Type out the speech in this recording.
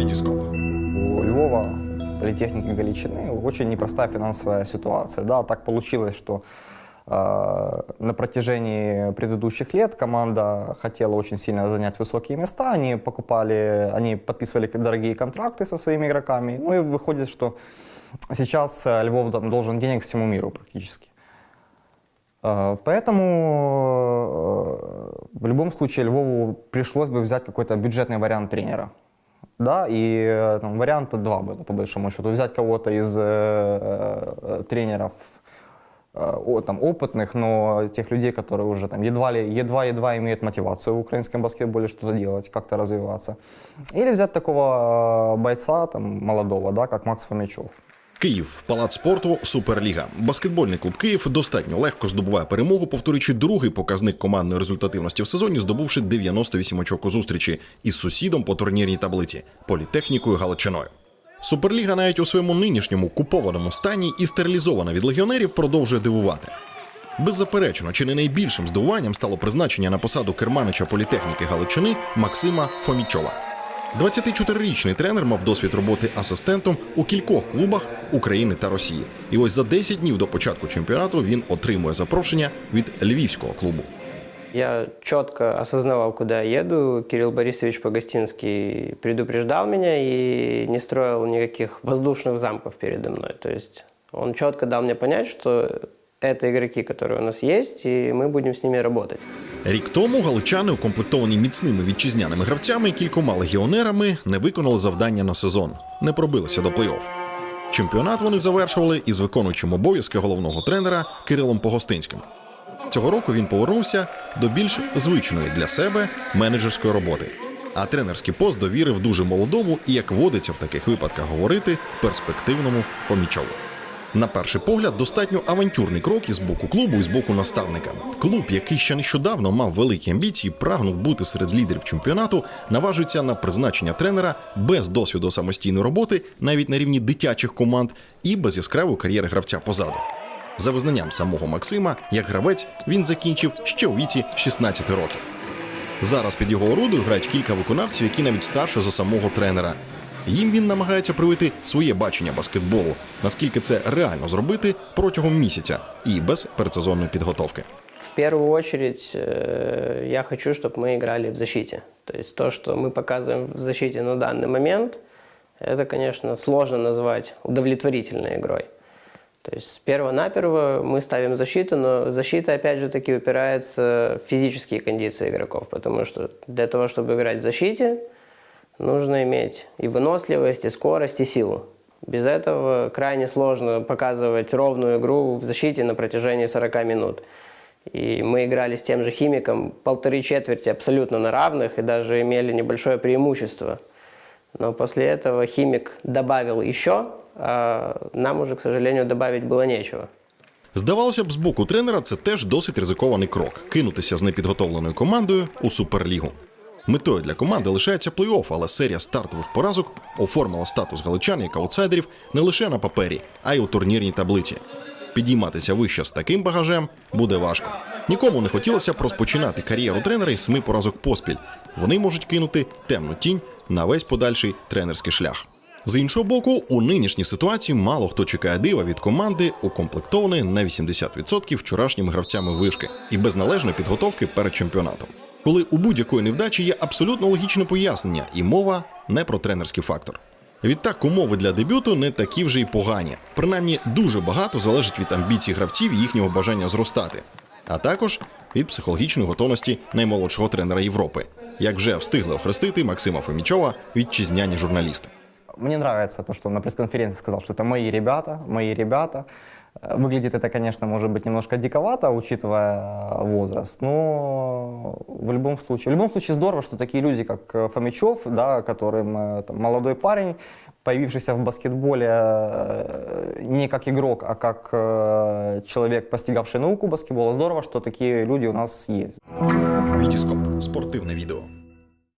Вітіскоп. У Львова, политехники Галичины, очень непростая финансовая ситуация. Да, так получилось, что э, на протяжении предыдущих лет команда хотела очень сильно занять высокие места. Они покупали, они подписывали дорогие контракты со своими игроками. Ну и выходит, что сейчас э, Львов там должен денег всему миру практически. Э, Поэтому в любом случае Львову пришлось бы взять какой-то бюджетный вариант тренера. Да, и э, там, варианта два было, по большому счету. Взять кого-то из э, э, тренеров э, о- там, опытных, но тех людей, которые уже там едва ли, едва-едва имеют мотивацию в украинском баскетболе что-то делать, как-то развиваться. Или взять такого э, бойца, там, молодого, да, как Макс Фомичев. Київ, палац спорту, Суперліга. Баскетбольний клуб Київ достатньо легко здобуває перемогу, повторюючи другий показник командної результативності в сезоні, здобувши 98 очок у зустрічі із сусідом по турнірній таблиці політехнікою Галичиною. Суперліга навіть у своєму нинішньому купованому стані і стерилізована від легіонерів продовжує дивувати. Беззаперечно, чи не найбільшим здивуванням стало призначення на посаду керманича політехніки Галичини Максима Фомічова. 24-річний тренер мав досвід роботи асистентом у кількох клубах України та Росії. І ось за 10 днів до початку чемпіонату він отримує запрошення від львівського клубу. Я четко осознавал, куда я еду. Кирилл Борисович Погостинский предупреждал меня и не строил никаких воздушных замков передо мной. То есть он четко дал мне понять, что это игроки, которые у нас есть, и мы будем с ними работать. Рік тому галичани, укомплектовані міцними вітчизняними гравцями і кількома легіонерами, не виконали завдання на сезон, не пробилися до плей-офф. Чемпіонат вони завершували із виконуючим обов'язки головного тренера Кирилом Погостинським. Цього року він повернувся до більш звичної для себе менеджерської роботи. А тренерський пост довірив дуже молодому і, як водиться в таких випадках говорити, перспективному Фомічову. На перший погляд, достатньо авантюрний крок із боку клубу і з боку наставника. Клуб, який ще нещодавно мав великі амбіції, прагнув бути серед лідерів чемпіонату, наважується на призначення тренера без досвіду самостійної роботи, навіть на рівні дитячих команд, і без яскравої кар'єри гравця позаду. За визнанням самого Максима, як гравець, він закінчив ще у віці 16 років. Зараз під його орудою грають кілька виконавців, які навіть старше за самого тренера. Їм він намагається привити своє бачення баскетболу, наскільки це реально зробити протягом місяця і без передсезонної підготовки. В первую очередь э, я хочу, чтобы мы играли в защите. То есть то, что мы показываем в защите на данный момент, это, конечно, сложно назвать удовлетворительной игрой. То есть перво-наперво мы ставим защиту, но защита, опять же таки, упирается в физические кондиции игроков, потому что для того, чтобы играть в защите, нужно иметь и выносливость, и скорость, и силу. Без этого крайне сложно показывать ровную игру в защите на протяжении 40 минут. И мы играли с тем же химиком полторы четверти абсолютно на равных и даже имели небольшое преимущество. Но после этого химик добавил еще, а нам уже, к сожалению, добавить было нечего. Здавалося б, з боку тренера це теж досить ризикований крок кинутися з непідготовленою командою у суперлігу. Метою для команди лишається плей-офф, але серія стартових поразок оформила статус галичан як аутсайдерів не лише на папері, а й у турнірній таблиці. Підійматися вище з таким багажем буде важко. Нікому не хотілося б розпочинати кар'єру тренера із семи поразок поспіль. Вони можуть кинути темну тінь на весь подальший тренерський шлях. З іншого боку, у нинішній ситуації мало хто чекає дива від команди, укомплектованої на 80% вчорашніми гравцями вишки і без належної підготовки перед чемпіонатом. Коли у будь-якої невдачі є абсолютно логічне пояснення, і мова не про тренерський фактор. Відтак, умови для дебюту не такі вже й погані. Принаймні, дуже багато залежить від амбіцій гравців і їхнього бажання зростати, а також від психологічної готовності наймолодшого тренера Європи, як вже встигли охрестити Максима Фомічова вітчизняні журналісти. Мне нравится то, что он на пресс-конференции сказал, что это мои ребята, мои ребята. Э, Выглядит это, конечно, может быть немножко диковато, учитывая э, возраст, но в любом случае, в любом случае здорово, что такие люди, как э, Фомичев, да, которым э, там, молодой парень, появившийся в баскетболе э, не как игрок, а как э, человек, постигавший науку баскетбола, здорово, что такие люди у нас есть. Вітіскоп спортивне відео.